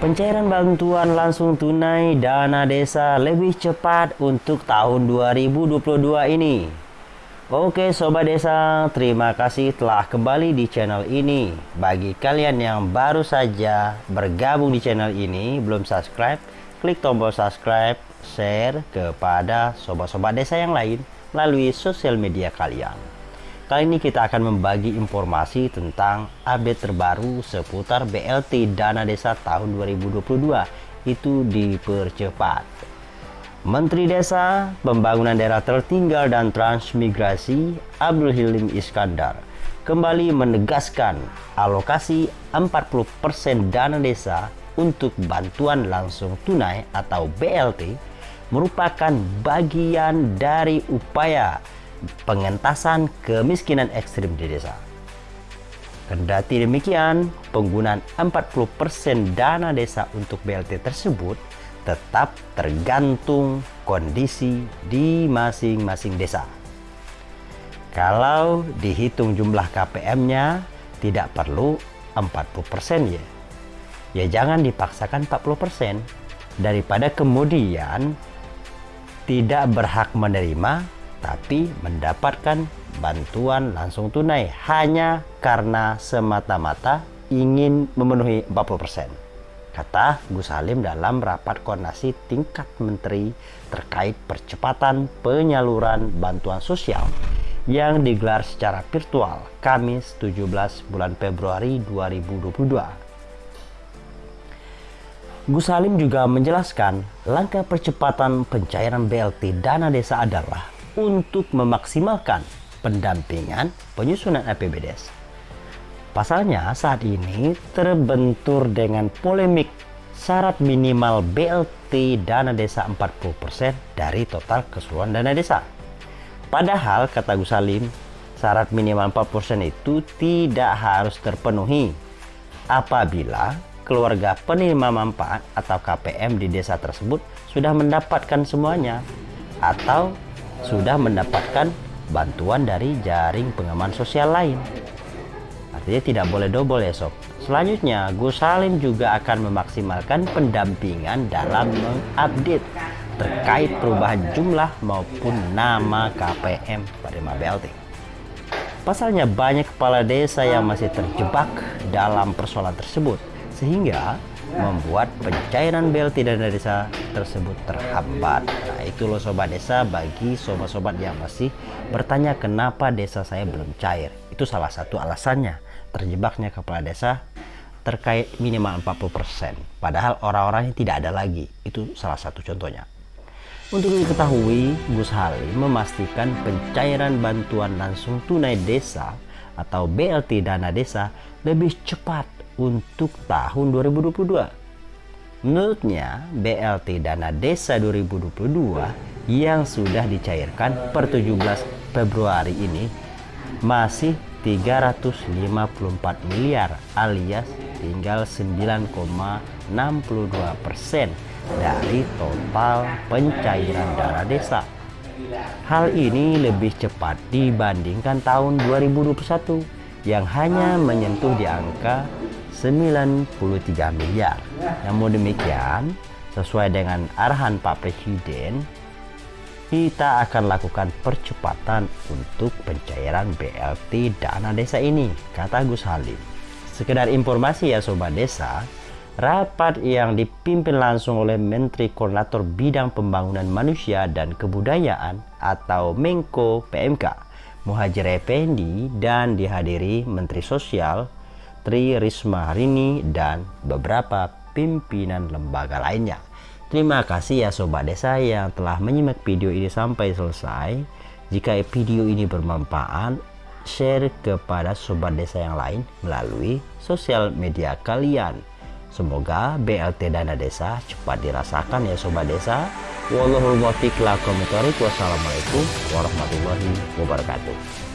Pencairan bantuan langsung tunai dana desa lebih cepat untuk tahun 2022 ini. Oke Sobat Desa, terima kasih telah kembali di channel ini. Bagi kalian yang baru saja bergabung di channel ini, belum subscribe, klik tombol subscribe, share kepada sobat-sobat desa yang lain melalui sosial media kalian. Kali ini kita akan membagi informasi tentang update terbaru seputar BLT Dana Desa tahun 2022 itu dipercepat. Menteri Desa, Pembangunan Daerah Tertinggal dan Transmigrasi Abdul Hilim Iskandar kembali menegaskan alokasi 40% dana desa untuk bantuan langsung tunai atau BLT merupakan bagian dari upaya pengentasan kemiskinan ekstrim di desa. Kendati demikian, penggunaan 40% dana desa untuk BLT tersebut tetap tergantung kondisi di masing-masing desa. Kalau dihitung jumlah KPM-nya tidak perlu 40% ya. Ya jangan dipaksakan 40% daripada kemudian tidak berhak menerima tapi mendapatkan bantuan langsung tunai hanya karena semata-mata ingin memenuhi 40%. Kata Gus Halim dalam rapat koordinasi tingkat menteri terkait percepatan penyaluran bantuan sosial yang digelar secara virtual Kamis 17 bulan Februari 2022. Gus Halim juga menjelaskan langkah percepatan pencairan BLT dana desa adalah untuk memaksimalkan pendampingan penyusunan APBDes. Pasalnya saat ini terbentur dengan polemik syarat minimal BLT dana desa 40% dari total keseluruhan dana desa. Padahal kata Gus Salim, syarat minimal 4% itu tidak harus terpenuhi apabila keluarga penerima manfaat atau KPM di desa tersebut sudah mendapatkan semuanya atau sudah mendapatkan bantuan dari jaring pengaman sosial lain. Artinya tidak boleh double ya sob. Selanjutnya, Gus Salim juga akan memaksimalkan pendampingan dalam mengupdate terkait perubahan jumlah maupun nama KPM pada BLT. Pasalnya banyak kepala desa yang masih terjebak dalam persoalan tersebut sehingga membuat pencairan BLT dana desa tersebut terhambat. Nah, itu loh sobat desa bagi sobat-sobat yang masih bertanya kenapa desa saya belum cair. Itu salah satu alasannya terjebaknya kepala desa terkait minimal 40%. Padahal orang-orangnya tidak ada lagi. Itu salah satu contohnya. Untuk diketahui, Gus Halim memastikan pencairan bantuan langsung tunai desa atau BLT dana desa lebih cepat untuk tahun 2022. Menurutnya, BLT Dana Desa 2022 yang sudah dicairkan per 17 Februari ini masih 354 miliar alias tinggal 9,62 persen dari total pencairan dana desa. Hal ini lebih cepat dibandingkan tahun 2021 yang hanya menyentuh di angka 93 miliar. Namun demikian, sesuai dengan arahan Pak Presiden, kita akan lakukan percepatan untuk pencairan BLT dana desa ini, kata Gus Halim. Sekedar informasi ya Sobat Desa, rapat yang dipimpin langsung oleh Menteri Koordinator Bidang Pembangunan Manusia dan Kebudayaan atau Menko PMK, Muhajir Effendi dan dihadiri Menteri Sosial Tri Risma Harini dan beberapa pimpinan lembaga lainnya. Terima kasih ya Sobat Desa yang telah menyimak video ini sampai selesai. Jika video ini bermanfaat, share kepada Sobat Desa yang lain melalui sosial media kalian. Semoga BLT Dana Desa cepat dirasakan ya Sobat Desa. Wassalamualaikum warahmatullahi wabarakatuh.